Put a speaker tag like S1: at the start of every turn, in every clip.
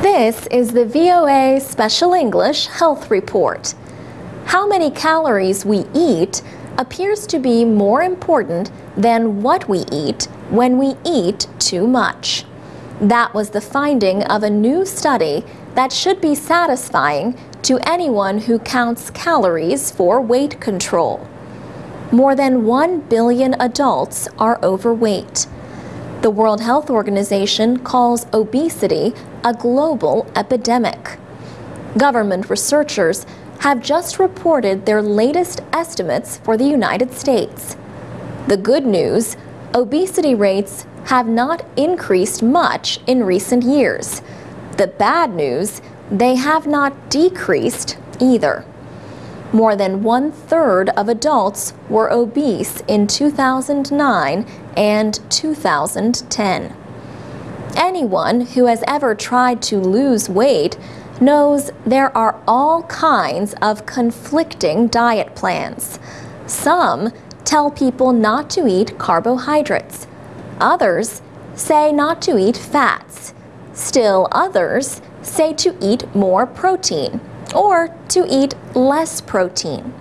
S1: This is the VOA Special English Health Report. How many calories we eat appears to be more important than what we eat when we eat too much. That was the finding of a new study that should be satisfying to anyone who counts calories for weight control. More than 1 billion adults are overweight. The World Health Organization calls obesity a global epidemic. Government researchers have just reported their latest estimates for the United States. The good news obesity rates have not increased much in recent years. The bad news they have not decreased either. More than one third of adults were obese in 2009 and 2010. Anyone who has ever tried to lose weight knows there are all kinds of conflicting diet plans. Some tell people not to eat carbohydrates. Others say not to eat fats. Still others say to eat more protein or to eat less protein.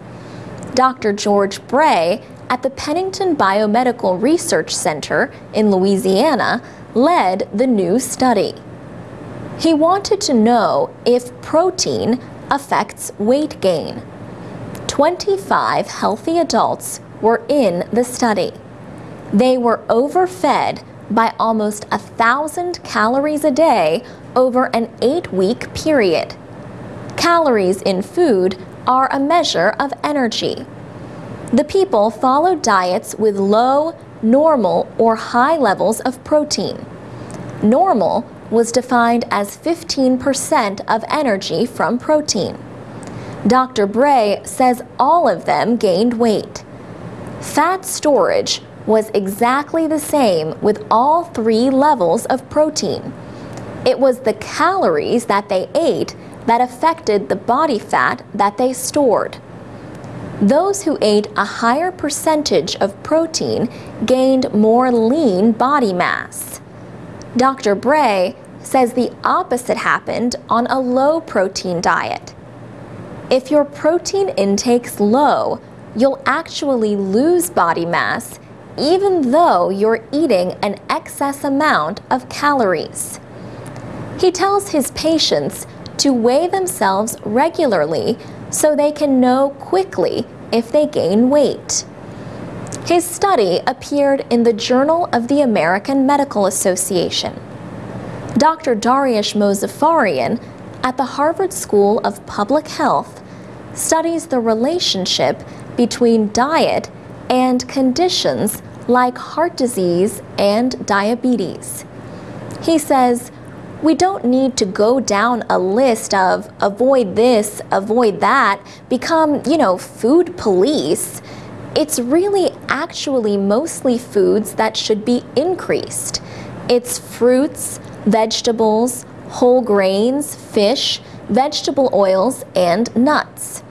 S1: Dr. George Bray at the Pennington Biomedical Research Center in Louisiana led the new study. He wanted to know if protein affects weight gain. 25 healthy adults were in the study. They were overfed by almost a thousand calories a day over an eight week period. Calories in food are a measure of energy. The people followed diets with low, normal, or high levels of protein. Normal was defined as 15% of energy from protein. Dr. Bray says all of them gained weight. Fat storage was exactly the same with all three levels of protein. It was the calories that they ate that affected the body fat that they stored. Those who ate a higher percentage of protein gained more lean body mass. Dr. Bray says the opposite happened on a low protein diet. If your protein intake's low, you'll actually lose body mass even though you're eating an excess amount of calories. He tells his patients to weigh themselves regularly so they can know quickly if they gain weight. His study appeared in the Journal of the American Medical Association. Dr. Dariush Mozaffarian at the Harvard School of Public Health studies the relationship between diet and conditions like heart disease and diabetes. He says, we don't need to go down a list of avoid this, avoid that, become, you know, food police. It's really actually mostly foods that should be increased. It's fruits, vegetables, whole grains, fish, vegetable oils, and nuts.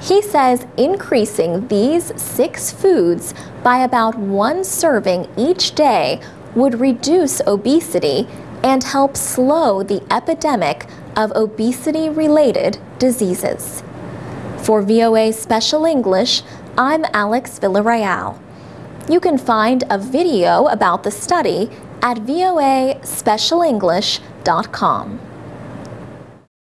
S1: He says increasing these six foods by about one serving each day would reduce obesity and help slow the epidemic of obesity related diseases. For VOA Special English, I'm Alex Villarreal. You can find a video about the study at voaspecialenglish.com.